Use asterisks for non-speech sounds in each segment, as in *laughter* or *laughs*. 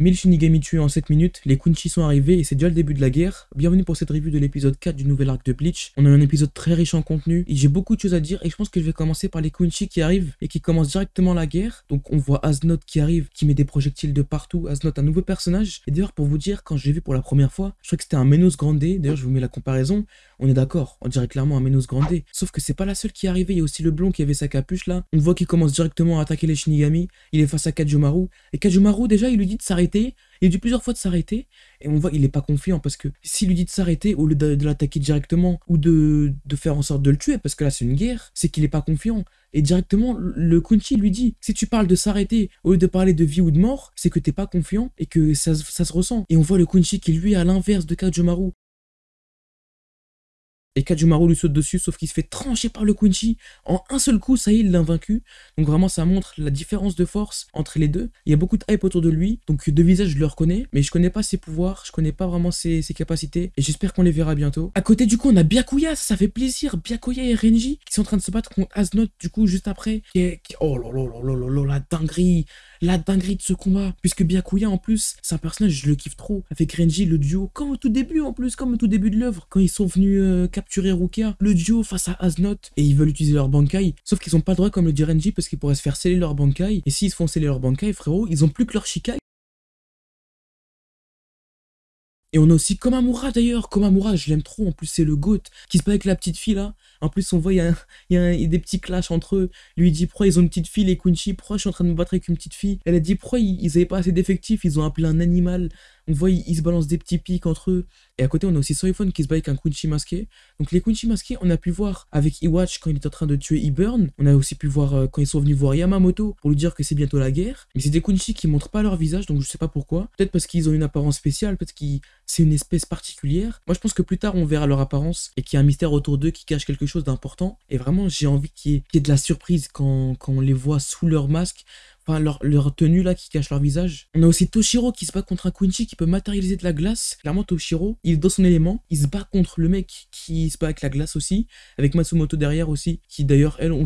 1000 Shinigami tués en 7 minutes, les Kunchi sont arrivés et c'est déjà le début de la guerre. Bienvenue pour cette review de l'épisode 4 du nouvel arc de Bleach. On a un épisode très riche en contenu et j'ai beaucoup de choses à dire et je pense que je vais commencer par les Kunchi qui arrivent et qui commencent directement la guerre. Donc on voit Aznot qui arrive, qui met des projectiles de partout. Aznot, un nouveau personnage. Et d'ailleurs pour vous dire, quand j'ai vu pour la première fois, je crois que c'était un Menos Grande. D'ailleurs je vous mets la comparaison. On est d'accord, on dirait clairement un Menos Grande. Sauf que c'est pas la seule qui est arrivée, il y a aussi le blond qui avait sa capuche là. On voit qu'il commence directement à attaquer les Shinigami. Il est face à Kajumaru. Et Kajumaru déjà il lui dit de s'arrêter. Il dit plusieurs fois de s'arrêter, et on voit qu'il est pas confiant, parce que s'il lui dit de s'arrêter, au lieu de, l'attaquer directement, ou de, faire en sorte de le tuer, parce que là c'est une guerre, c'est qu'il est pas confiant. Et directement, le Kunchi lui dit, si tu parles de s'arrêter, au lieu de parler de vie ou de mort, c'est que t'es pas confiant, et que ça, ça se ressent. Et on voit le Kunchi qui lui, à l'inverse de Kajumaru, et Kajumaru lui saute dessus, sauf qu'il se fait trancher par le Quincy. En un seul coup, ça y est, il l'a vaincu. Donc vraiment, ça montre la différence de force entre les deux. Il y a beaucoup de hype autour de lui. Donc de visage, je le reconnais. Mais je connais pas ses pouvoirs, je connais pas vraiment ses, capacités. Et j'espère qu'on les verra bientôt. À côté, du coup, on a Byakuya, ça, fait plaisir. Byakuya et Renji qui sont en train de se battre contre Aznot, du coup, juste après. Oh là là là là là la dinguerie la dinguerie de ce combat. Puisque Byakuya, en plus, c'est un personnage, je le kiffe trop. Avec Renji, le duo, comme au tout début, en plus, comme au tout début de l'œuvre, quand ils sont venus euh, capturer Rukia, le duo face à Aznot, et ils veulent utiliser leur Bankai. Sauf qu'ils ont pas le droit, comme le dit Renji, parce qu'ils pourraient se faire sceller leur Bankai. Et s'ils se font sceller leur Bankai, frérot, ils ont plus que leur Shikai. Et on a aussi Komamura d'ailleurs. Komamura, je l'aime trop. En plus, c'est le GOAT qui se bat avec la petite fille là. En plus, on voit, il y, a, des petits clashs entre eux. Lui, il dit Pourquoi ils ont une petite fille, les Kunchi Pourquoi je suis en train de me battre avec une petite fille? Elle a dit Pourquoi ils, n'avaient pas assez d'effectifs? Ils ont appelé un animal. On voit, ils, se balancent des petits pics entre eux. Et à côté, on a aussi Soifon qui se bat avec un Kunchi masqué. Donc, les Kunchi masqués, on a pu voir avec Iwatch quand il est en train de tuer Iburn. On a aussi pu voir euh, quand ils sont venus voir Yamamoto pour lui dire que c'est bientôt la guerre. Mais c'est des Kunchi qui montrent pas leur visage, donc je sais pas pourquoi. Peut-être parce qu'ils ont une apparence spéciale, peut-être que c'est une espèce particulière. Moi, je pense que plus tard, on verra leur apparence et qu'il y a un mystère autour d'eux qui cache quelque chose d'important. Et vraiment, j'ai envie qu'il y, ait de la surprise quand, quand on les voit sous leur masque leur, tenue là qui cache leur visage. On a aussi Toshiro qui se bat contre un Quincy qui peut matérialiser de la glace. Clairement, Toshiro, il est dans son élément. Il se bat contre le mec qui se bat avec la glace aussi. Avec Matsumoto derrière aussi, qui d'ailleurs, elle, on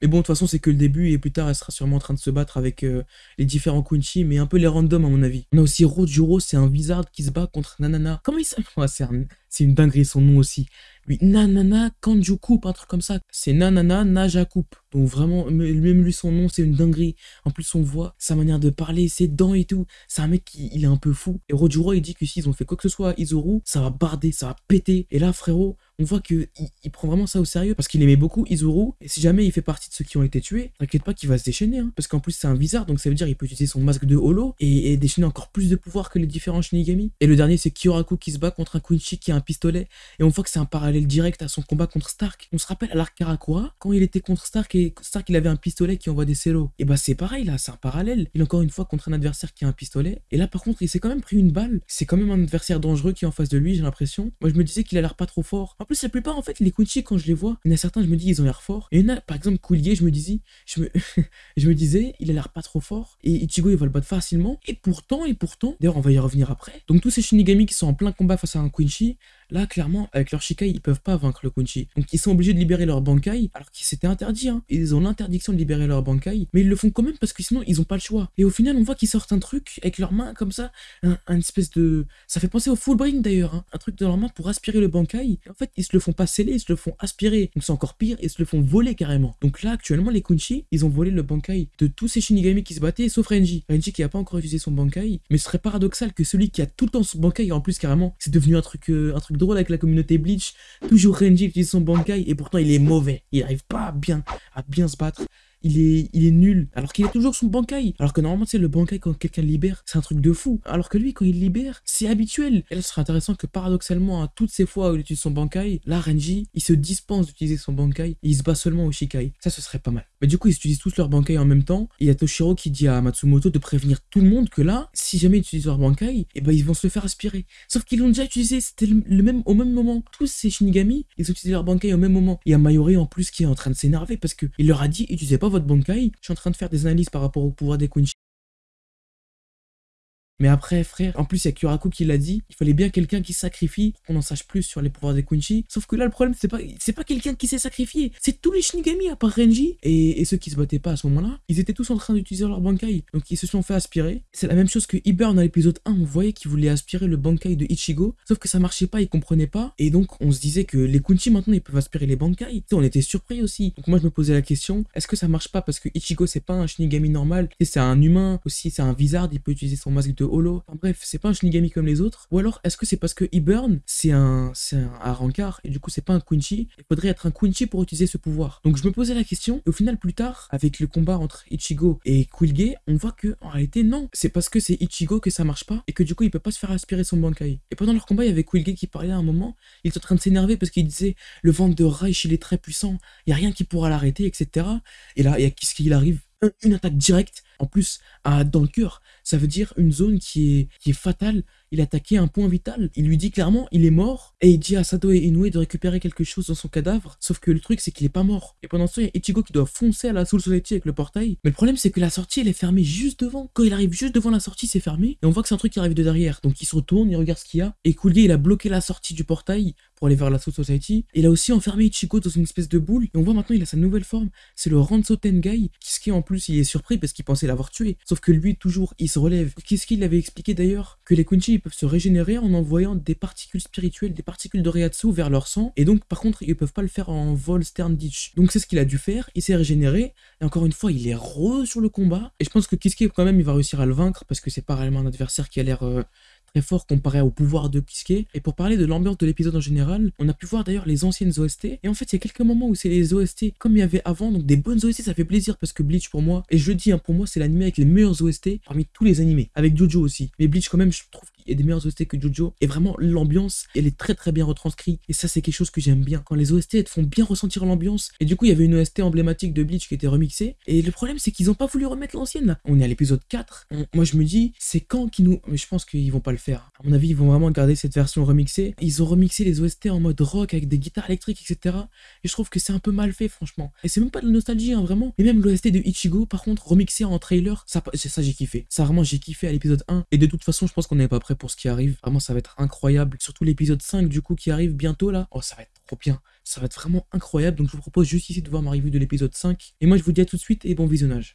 Mais bon, de toute façon, c'est que le début, et plus tard, elle sera sûrement en train de se battre avec euh, les différents Quincy, mais un peu les randoms, à mon avis. On a aussi Rojuro, c'est un wizard qui se bat contre Nanana. Comment il s'appelle? *laughs* C'est une dinguerie, son nom aussi. Lui, Nanana Kanjukup, un truc comme ça. C'est Nanana Najakup. Donc vraiment, même lui, son nom, c'est une dinguerie. En plus, on voit sa manière de parler, ses dents et tout. C'est un mec qui est un peu fou. Et Rojuro, il dit que s'ils ont fait quoi que ce soit à Izuru, ça va barder, ça va péter. Et là, frérot, on voit qu'il il prend vraiment ça au sérieux parce qu'il aimait beaucoup Izuru. Et si jamais il fait partie de ceux qui ont été tués, t'inquiète pas qu'il va se déchaîner. Hein. parce qu'en plus, c'est un wizard, donc ça veut dire qu'il peut utiliser son masque de holo et, déchaîner encore plus de pouvoir que les différents Shinigami. Et le dernier, c'est Kyoraku qui se bat contre un Quincy qui a un pistolet. Et on voit que c'est un parallèle direct à son combat contre Stark. On se rappelle à l'arc Karakura, quand il était contre Stark Stark il avait un pistolet qui envoie des cellos. Et bah c'est pareil là, c'est un parallèle. Il est encore une fois contre un adversaire qui a un pistolet. Et là par contre, il s'est quand même pris une balle. C'est quand même un adversaire dangereux qui est en face de lui, j'ai l'impression. Moi je me disais qu'il a l'air pas trop fort. En plus, la plupart en fait, les Quincy quand je les vois, il y en a certains, je me dis ils ont l'air forts. Et il y en a, par exemple, Coulier, je me disais, je me, *laughs* je me disais, il a l'air pas trop fort. Et Ichigo il va le battre facilement. Et pourtant, et pourtant, d'ailleurs on va y revenir après. Donc tous ces Shinigami qui sont en plein combat face à un Quincy, Là, clairement, avec leur Shikai, ils peuvent pas vaincre le Kunchi. Donc ils sont obligés de libérer leur Bankai, alors qu'ils s'étaient interdit. Hein. Ils ont l'interdiction de libérer leur Bankai, mais ils le font quand même parce que sinon ils ont pas le choix. Et au final, on voit qu'ils sortent un truc avec leurs mains comme ça, un, espèce de... Ça fait penser au full bring d'ailleurs, hein. un truc de leurs mains pour aspirer le Bankai. en fait, ils se le font pas sceller, ils se le font aspirer. Donc c'est encore pire, ils se le font voler carrément. Donc là, actuellement, les Kunchi, ils ont volé le Bankai de tous ces Shinigami qui se battaient, sauf Renji. Renji qui a pas encore utilisé son Bankai, mais ce serait paradoxal que celui qui a tout le temps son Bankai, en plus carrément, c'est devenu un truc, euh, un truc drôle avec la communauté Bleach, toujours Renji utilise son Bankai et pourtant il est mauvais. Il n'arrive pas bien, à bien se battre il est, il est nul. Alors qu'il a toujours son bankai. Alors que normalement, c'est le bankai quand quelqu'un libère, c'est un truc de fou. Alors que lui, quand il libère, c'est habituel. Et là, ce serait intéressant que paradoxalement, à toutes ces fois où il utilise son bankai, là, Renji, il se dispense d'utiliser son bankai et il se bat seulement au Shikai. Ça, ce serait pas mal. Mais du coup, ils utilisent tous leur bankai en même temps. Et il y a Toshiro qui dit à Matsumoto de prévenir tout le monde que là, si jamais ils utilisent leur bankai, et eh ben ils vont se le faire aspirer. Sauf qu'ils l'ont déjà utilisé, c'était le, même, au même moment. Tous ces Shinigami, ils ont utilisé leur bankai au même moment. Il y a Mayori en plus qui est en train de s'énerver parce que il leur a dit, utilisez pas votre Bankai. Je suis en train de faire des analyses par rapport au pouvoir des Quincy. Mais après, frère, en plus, il y a Kuraku qui l'a dit, il fallait bien quelqu'un qui sacrifie qu'on en sache plus sur les pouvoirs des Quincy. Sauf que là, le problème, c'est pas, c'est pas quelqu'un qui s'est sacrifié, c'est tous les Shinigami à part Renji et, ceux qui se battaient pas à ce moment-là. Ils étaient tous en train d'utiliser leur Bankai, donc ils se sont fait aspirer. C'est la même chose que Iber dans l'épisode 1, on voyait qu'il voulait aspirer le Bankai de Ichigo, sauf que ça marchait pas, il comprenait pas, et donc on se disait que les Kunchi maintenant ils peuvent aspirer les Bankai. on était surpris aussi. Donc moi je me posais la question, est-ce que ça marche pas? Parce que Ichigo c'est pas un Shinigami normal, c'est un humain aussi, c'est un Wizard, il peut utiliser son masque de holo. Bref, c'est pas un Shinigami comme les autres. Ou alors est-ce que c'est parce que Iburn c'est un c'est un et du coup c'est pas un Quincy, il faudrait être un Quincy pour utiliser ce pouvoir. Donc je me posais la question et au final plus tard avec le combat entre Ichigo et Quilge, on voit que en réalité non, c'est parce que c'est Ichigo que ça marche pas et que du coup il peut pas se faire aspirer son Bankai. Et pendant leur combat, il y avait Quilge qui parlait à un moment, il était en train de s'énerver parce qu'il disait le ventre de Reich il est très puissant, il y a rien qui pourra l'arrêter, etc. Et là, il y a ce qu'il arrive? Une attaque directe, en plus à, dans le cœur. Ça veut dire une zone qui est, qui est fatale il attaquait un point vital. Il lui dit clairement, il est mort, et il dit à Sado et Inoue de récupérer quelque chose dans son cadavre, sauf que le truc c'est qu'il est pas mort. Et pendant ce temps, il y a Ichigo qui doit foncer à la Soul Society avec le portail, mais le problème c'est que la sortie elle est fermée juste devant. Quand il arrive juste devant la sortie, c'est fermé, et on voit que c'est un truc qui arrive de derrière. Donc il se retourne, il regarde ce qu'il y a, et Coolgate il a bloqué la sortie du portail pour aller vers la Soul Society. Il a aussi enfermé Ichigo dans une espèce de boule, et on voit maintenant il a sa nouvelle forme, c'est le Ranzo Tengai, Kiski en plus il est surpris parce qu'il pensait l'avoir tué, sauf que lui toujours il se relève. Kiski il avait expliqué d'ailleurs? Que les Quincy peuvent se régénérer en envoyant des particules spirituelles, des particules de Reiatsu vers leur sang. Et donc, par contre, ils peuvent pas le faire en vol Stern Ditch. Donc, c'est ce qu'il a dû faire. Il s'est régénéré. Et encore une fois, il est re sur le combat. Et je pense que Kiske, quand même, il va réussir à le vaincre parce que c'est pas réellement un adversaire qui a l'air euh, fort comparé au pouvoir de Kiske. Et pour parler de l'ambiance de l'épisode en général, on a pu voir d'ailleurs les anciennes OST. Et en fait, il y a quelques moments où c'est les OST comme il y avait avant. Donc des bonnes OST, ça fait plaisir parce que Bleach pour moi, et je dis, hein, pour moi, c'est l'anime avec les meilleurs OST parmi tous les animés. Avec Jojo aussi. Mais Bleach, quand même, je trouve a des meilleurs OST que Jojo. Et vraiment, l'ambiance, elle est très très bien retranscrite. Et ça, c'est quelque chose que j'aime bien. Quand les OST, te font bien ressentir l'ambiance. Et du coup, il y avait une OST emblématique de Bleach qui était remixée. Et le problème, c'est qu'ils ont pas voulu remettre l'ancienne là. On est à l'épisode 4. moi, je me dis, c'est quand qu'ils nous. Mais je pense qu'ils vont pas le faire. À mon avis, vont vraiment garder cette version remixée. Ils ont remixé les OST en mode rock avec des guitares électriques, etc. Et je trouve que c'est un peu mal fait, franchement. Et c'est même pas de la nostalgie, hein, vraiment. Et même l'OST de Ichigo, par contre, remixé en trailer, ça, ça j'ai kiffé. Ça, vraiment, j'ai kiffé à l'épisode 1. Et de toute façon, je pense qu'on n'est pas prêt pour ce qui arrive. Vraiment, ça va être incroyable. Surtout l'épisode 5, du coup, qui arrive bientôt là. Oh, ça va être trop bien. Ça va être vraiment incroyable. Donc, je vous propose juste ici de voir ma review de l'épisode 5. Et moi, je vous dis à tout de suite et bon visionnage.